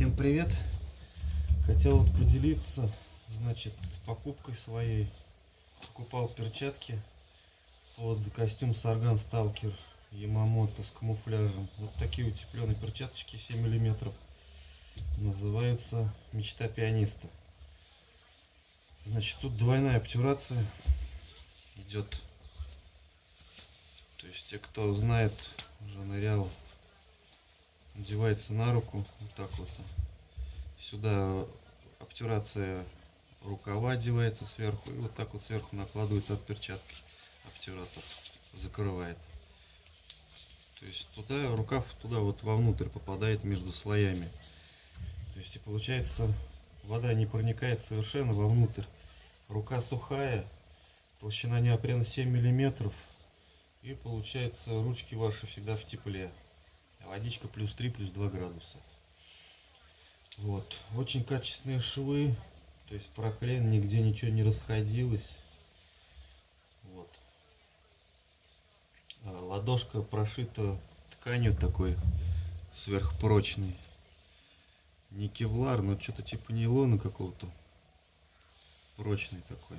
Всем привет! Хотел поделиться, значит, покупкой своей. Покупал перчатки под костюм Сарган Сталкер Ямамото с камуфляжем. Вот такие утепленные перчаточки 7 миллиметров. Называются Мечта пианиста. Значит, тут двойная обтюрация идет. То есть, те, кто знает, уже нырял надевается на руку вот так вот. Сюда обтирация рукава одевается сверху и вот так вот сверху накладывается от перчатки. Обтиратор закрывает. То есть туда рукав туда вот вовнутрь попадает между слоями. То есть и получается вода не проникает совершенно вовнутрь. Рука сухая толщина неопрена 7 миллиметров и получается ручки ваши всегда в тепле водичка плюс 3 плюс 2 градуса. Вот. Очень качественные швы. То есть проклеен нигде ничего не расходилось. Вот. А ладошка прошита тканью такой сверхпрочной. Не кевлар но что-то типа нейлона какого-то. Прочный такой.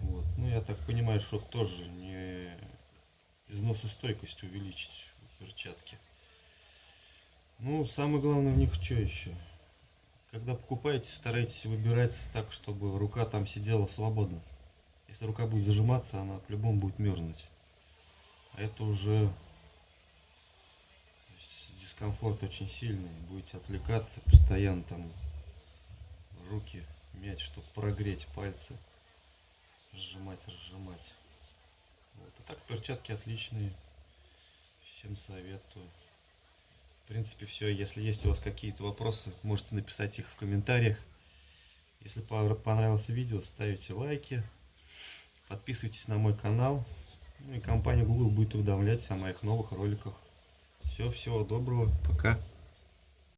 Вот. Ну я так понимаю что тоже не износостойкость увеличить перчатки ну, самое главное в них что еще? Когда покупаете, старайтесь выбирать так, чтобы рука там сидела свободно. Если рука будет зажиматься, она по-любому будет мерзнуть. А это уже дискомфорт очень сильный. Будете отвлекаться постоянно там руки мять, чтобы прогреть пальцы. Сжимать, разжимать. Вот. А так перчатки отличные. Всем советую принципе, все. Если есть у вас какие-то вопросы, можете написать их в комментариях. Если понравилось видео, ставите лайки, подписывайтесь на мой канал. Ну и компания Google будет уведомлять о моих новых роликах. Все, всего доброго, пока.